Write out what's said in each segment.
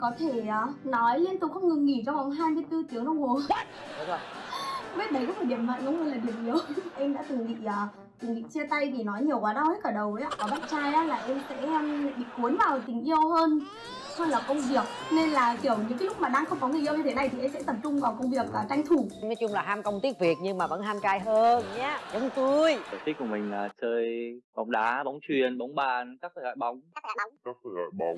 có thể uh, nói liên tục không ngừng nghỉ trong vòng 24 tiếng đồng hồ. Biết đấy có phải điểm mạnh không? Hay là điểm yếu. Em đã từng bị uh, từng bị chia tay vì nói nhiều quá đau hết cả đầu ấy ạ. Có bạn trai á là em sẽ um, bị cuốn vào tình yêu hơn hơn là công việc. Nên là kiểu những cái lúc mà đang không có người yêu như thế này thì em sẽ tập trung vào công việc và tranh thủ. Nói chung là ham công tiếc việc nhưng mà vẫn ham trai hơn nhá. Giống tôi sở thích của mình là chơi bóng đá bóng chuyền bóng bàn các loại bóng. Các thể loại bóng.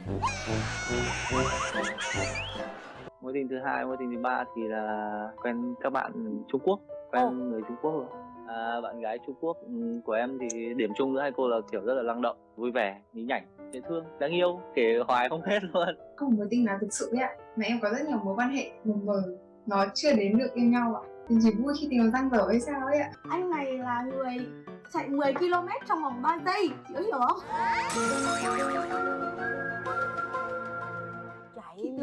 Mối tình thứ hai mối tình thứ ba thì là quen các bạn trung quốc quen Ồ. người trung quốc rồi à, bạn gái trung quốc ừ, của em thì điểm chung giữa hai cô là kiểu rất là năng động vui vẻ nhí nhảnh dễ thương đáng yêu kể hoài không hết luôn. Không có mối tình nào thực sự ấy ạ mà em có rất nhiều mối quan hệ mờ mờ nó chưa đến được yêu nhau ạ. Thì chỉ vui khi tình răng dở hay sao ấy ạ. Anh này là người chạy 10 km trong vòng 3 giây chị có hiểu không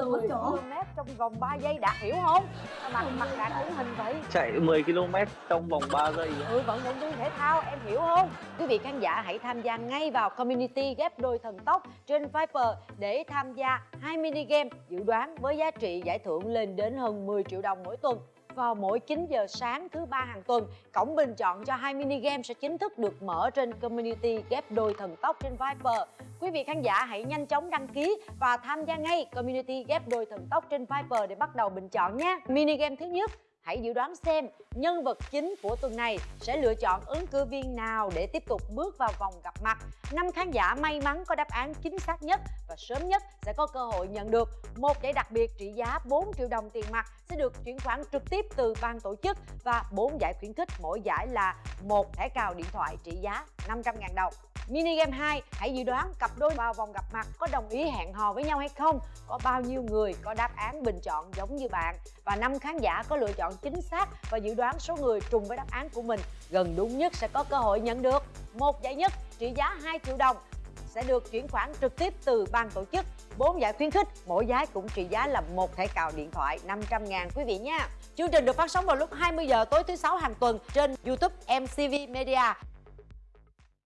10 lỗi chỗ. km trong vòng 3 giây đạt hiểu không? Mặt mặt đạt điển hình vậy? Chạy 10 km trong vòng 3 giây ừ vận động viên thể thao em hiểu không? Quý vị khán giả hãy tham gia ngay vào community ghép đôi thần tốc trên Viper để tham gia hai mini game dự đoán với giá trị giải thưởng lên đến hơn 10 triệu đồng mỗi tuần vào mỗi 9 giờ sáng thứ ba hàng tuần, cổng bình chọn cho hai mini game sẽ chính thức được mở trên community ghép đôi thần tốc trên Viper. Quý vị khán giả hãy nhanh chóng đăng ký và tham gia ngay community ghép đôi thần tốc trên Viper để bắt đầu bình chọn nhé. Mini game thứ nhất Hãy dự đoán xem nhân vật chính của tuần này sẽ lựa chọn ứng cử viên nào để tiếp tục bước vào vòng gặp mặt. Năm khán giả may mắn có đáp án chính xác nhất và sớm nhất sẽ có cơ hội nhận được một giải đặc biệt trị giá 4 triệu đồng tiền mặt sẽ được chuyển khoản trực tiếp từ ban tổ chức và 4 giải khuyến khích mỗi giải là một thẻ cào điện thoại trị giá 500.000 đồng. Mini game 2, hãy dự đoán cặp đôi vào vòng gặp mặt có đồng ý hẹn hò với nhau hay không? Có bao nhiêu người có đáp án bình chọn giống như bạn? Và năm khán giả có lựa chọn chính xác và dự đoán số người trùng với đáp án của mình gần đúng nhất sẽ có cơ hội nhận được một giải nhất trị giá 2 triệu đồng sẽ được chuyển khoản trực tiếp từ ban tổ chức. 4 giải khuyến khích, mỗi giải cũng trị giá là một thẻ cào điện thoại 500 ngàn quý vị nha. Chương trình được phát sóng vào lúc 20 giờ tối thứ sáu hàng tuần trên YouTube MCV Media.